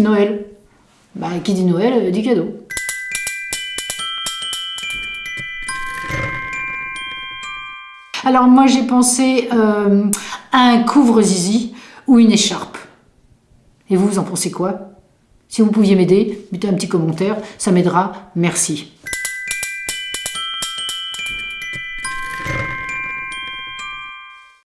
Noël. Bah, qui dit Noël, euh, dit cadeau. Alors moi j'ai pensé à un couvre-zizi ou une écharpe. Et vous, vous en pensez quoi? Si vous pouviez m'aider, mettez un petit commentaire, ça m'aidera. Merci.